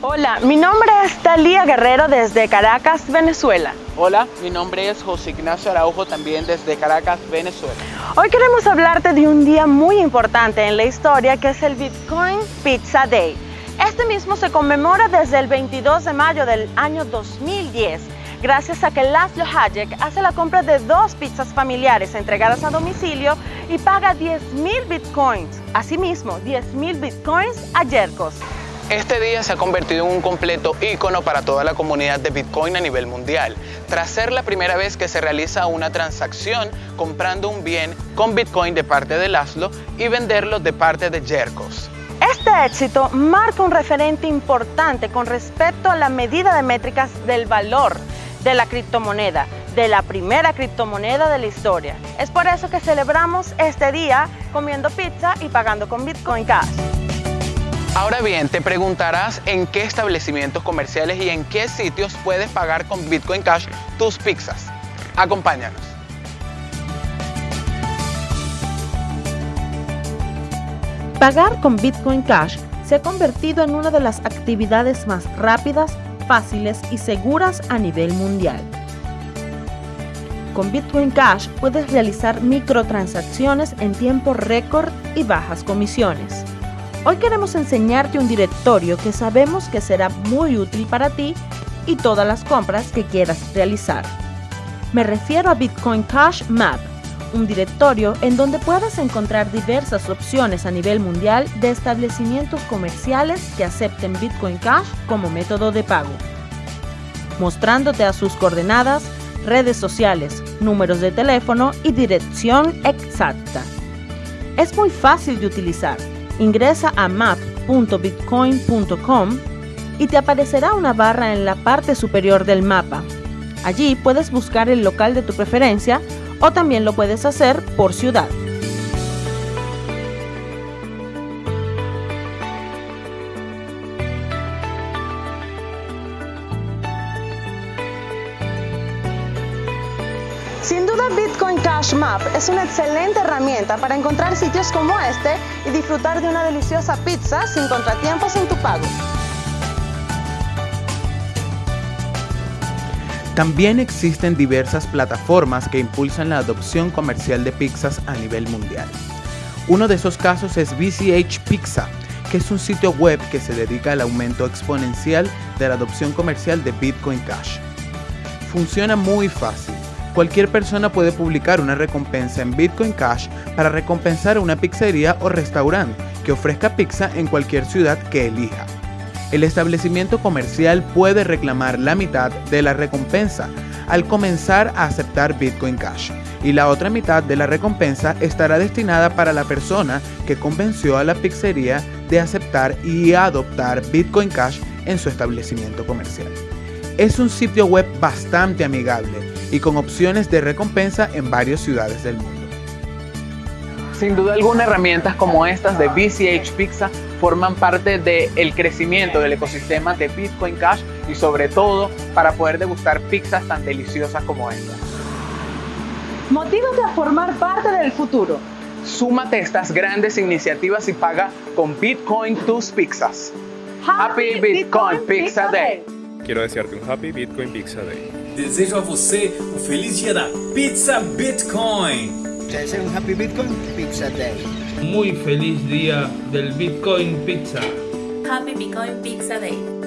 Hola, mi nombre es Talía Guerrero desde Caracas, Venezuela. Hola, mi nombre es José Ignacio Araujo también desde Caracas, Venezuela. Hoy queremos hablarte de un día muy importante en la historia que es el Bitcoin Pizza Day. Este mismo se conmemora desde el 22 de mayo del año 2010 gracias a que Laszlo Hayek hace la compra de dos pizzas familiares entregadas a domicilio y paga 10 mil bitcoins. Asimismo, 10 mil bitcoins a Yerkos. Este día se ha convertido en un completo ícono para toda la comunidad de Bitcoin a nivel mundial, tras ser la primera vez que se realiza una transacción comprando un bien con Bitcoin de parte de Laszlo y venderlo de parte de Jerkos. Este éxito marca un referente importante con respecto a la medida de métricas del valor de la criptomoneda, de la primera criptomoneda de la historia. Es por eso que celebramos este día comiendo pizza y pagando con Bitcoin Cash. Ahora bien, te preguntarás en qué establecimientos comerciales y en qué sitios puedes pagar con Bitcoin Cash tus pizzas. Acompáñanos. Pagar con Bitcoin Cash se ha convertido en una de las actividades más rápidas, fáciles y seguras a nivel mundial. Con Bitcoin Cash puedes realizar microtransacciones en tiempo récord y bajas comisiones. Hoy queremos enseñarte un directorio que sabemos que será muy útil para ti y todas las compras que quieras realizar. Me refiero a Bitcoin Cash Map, un directorio en donde puedas encontrar diversas opciones a nivel mundial de establecimientos comerciales que acepten Bitcoin Cash como método de pago, mostrándote a sus coordenadas, redes sociales, números de teléfono y dirección exacta. Es muy fácil de utilizar Ingresa a map.bitcoin.com y te aparecerá una barra en la parte superior del mapa. Allí puedes buscar el local de tu preferencia o también lo puedes hacer por ciudad. Sin duda Bitcoin Cash Map es una excelente herramienta para encontrar sitios como este y disfrutar de una deliciosa pizza sin contratiempos en tu pago. También existen diversas plataformas que impulsan la adopción comercial de pizzas a nivel mundial. Uno de esos casos es BCH Pizza, que es un sitio web que se dedica al aumento exponencial de la adopción comercial de Bitcoin Cash. Funciona muy fácil cualquier persona puede publicar una recompensa en Bitcoin Cash para recompensar a una pizzería o restaurante que ofrezca pizza en cualquier ciudad que elija. El establecimiento comercial puede reclamar la mitad de la recompensa al comenzar a aceptar Bitcoin Cash y la otra mitad de la recompensa estará destinada para la persona que convenció a la pizzería de aceptar y adoptar Bitcoin Cash en su establecimiento comercial. Es un sitio web bastante amigable y con opciones de recompensa en varias ciudades del mundo. Sin duda alguna, herramientas como estas de BCH Pizza forman parte del crecimiento del ecosistema de Bitcoin Cash y sobre todo para poder degustar pizzas tan deliciosas como esta. Motívate a formar parte del futuro. Súmate a estas grandes iniciativas y paga con Bitcoin tus pizzas. Happy, Bitcoin, Pizza Day. Quiero desearte un Happy Bitcoin Pizza Day. Desejo a você um feliz dia da Pizza Bitcoin. Te deseo un Happy Bitcoin Pizza Day. Muy feliz día del Bitcoin Pizza. Happy Bitcoin Pizza Day.